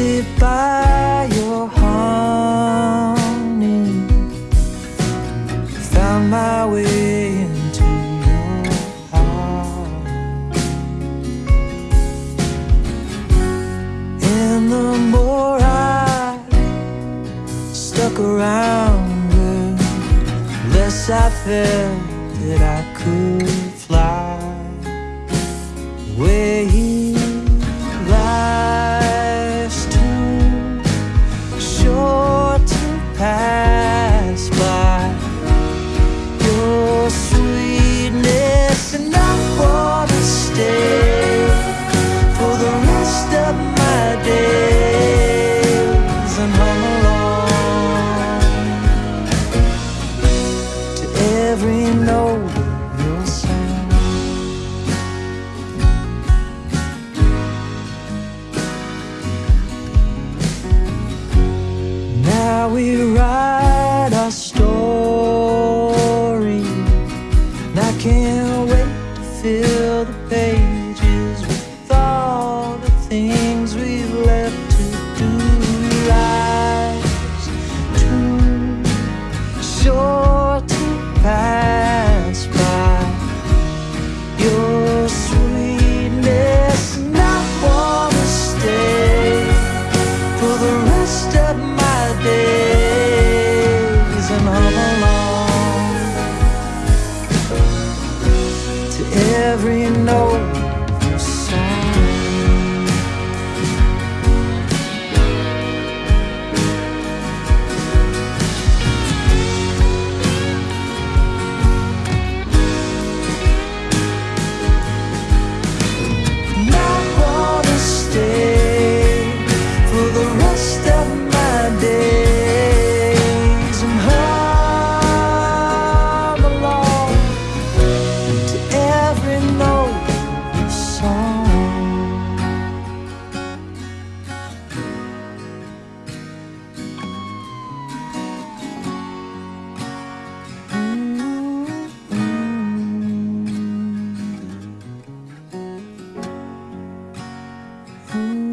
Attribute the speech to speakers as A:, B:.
A: sit by your honey. Found my way into your heart. And the more I stuck around her Less I felt that I could fly. Where pass by. Your sweetness enough I wanna stay For the rest of my days. And hum along To every note we write every note. fool.